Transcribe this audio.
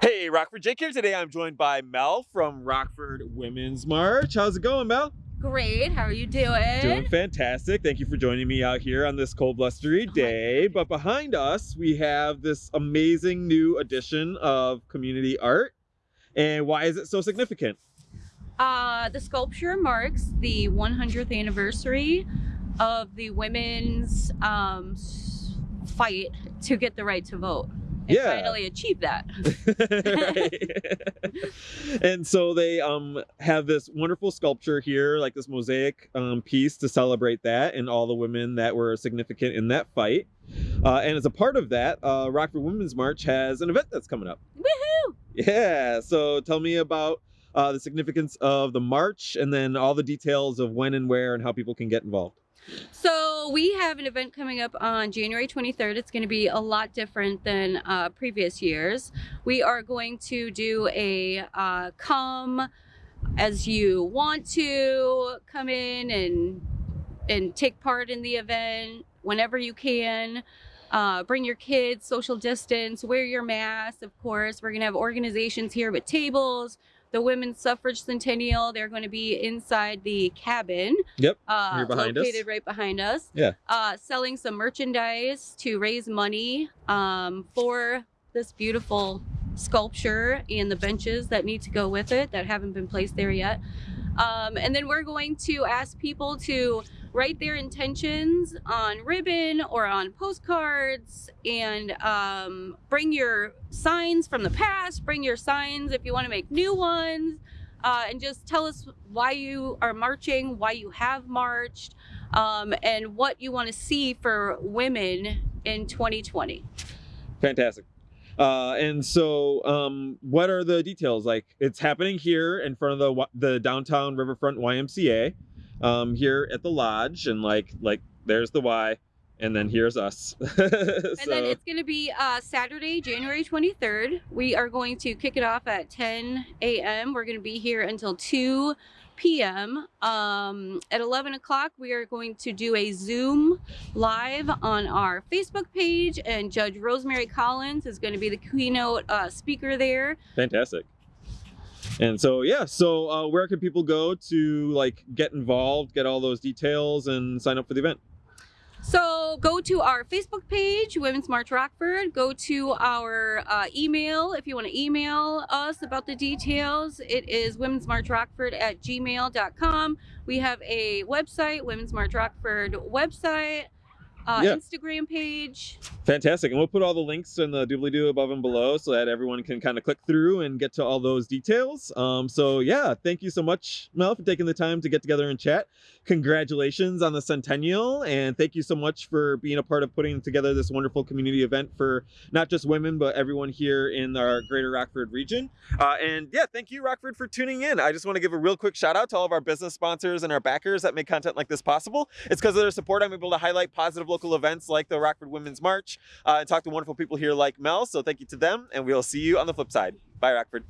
Hey, Rockford Jake here. Today I'm joined by Mel from Rockford Women's March. How's it going, Mel? Great. How are you doing? Doing fantastic. Thank you for joining me out here on this cold, blustery day. But behind us, we have this amazing new edition of community art. And why is it so significant? Uh, the sculpture marks the 100th anniversary of the women's um, fight to get the right to vote and Yeah. finally achieve that. And so they um have this wonderful sculpture here, like this mosaic um, piece to celebrate that and all the women that were significant in that fight. Uh, and as a part of that, uh, Rockford Women's March has an event that's coming up. Woohoo! Yeah. So tell me about uh, the significance of the march and then all the details of when and where and how people can get involved. So we have an event coming up on January 23rd. It's going to be a lot different than uh, previous years. We are going to do a uh, come as you want to come in and and take part in the event whenever you can. Uh, bring your kids, social distance, wear your mask. Of course, we're going to have organizations here with tables. The Women's Suffrage Centennial, they're going to be inside the cabin. Yep, Uh, here behind us. located right behind us. Yeah. Uh, selling some merchandise to raise money um, for this beautiful sculpture and the benches that need to go with it that haven't been placed there yet. Um, and then we're going to ask people to write their intentions on ribbon or on postcards and um, bring your signs from the past, bring your signs if you want to make new ones, uh, and just tell us why you are marching, why you have marched, um, and what you want to see for women in 2020. Fantastic. Uh, and so, um, what are the details? Like, it's happening here in front of the the downtown Riverfront YMCA, um, here at the lodge, and like like there's the Y, and then here's us. And then it's going to be uh, Saturday, January 23rd. We are going to kick it off at 10 a.m. We're going to be here until 2 p.m. Um, at 11 o'clock, we are going to do a Zoom live on our Facebook page, and Judge Rosemary Collins is going to be the keynote uh, speaker there. Fantastic. And so yeah, so uh, where can people go to like get involved, get all those details, and sign up for the event? So go to our Facebook page, Women's March Rockford. Go to our uh, email if you want to email us about the details. It is Women's March Rockford at gmail.com. We have a website, Women's March Rockford website, uh, Yeah. Instagram page. Fantastic. And we'll put all the links in the doobly doo above and below so that everyone can kind of click through and get to all those details. Um, so, yeah, thank you so much, Mel, for taking the time to get together and chat. Congratulations on the centennial. And thank you so much for being a part of putting together this wonderful community event for not just women, but everyone here in our greater Rockford region. Uh, and yeah, thank you, Rockford, for tuning in. I just want to give a real quick shout out to all of our business sponsors and our backers that make content like this possible. It's because of their support I'm able to highlight positive local events like the Rockford Women's March uh, and talk to wonderful people here like Mel. So thank you to them, and we'll see you on the flip side. Bye, Rockford.